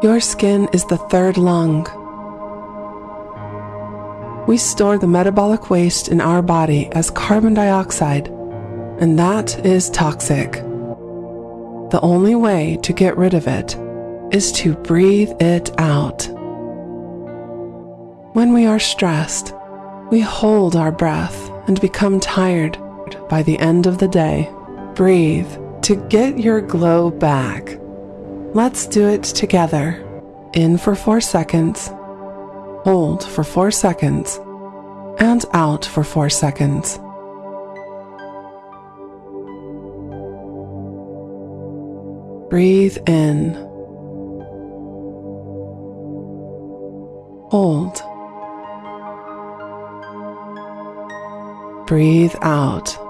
Your skin is the third lung. We store the metabolic waste in our body as carbon dioxide, and that is toxic. The only way to get rid of it is to breathe it out. When we are stressed, we hold our breath and become tired by the end of the day. Breathe to get your glow back. Let's do it together. In for four seconds, hold for four seconds, and out for four seconds. Breathe in. Hold. Breathe out.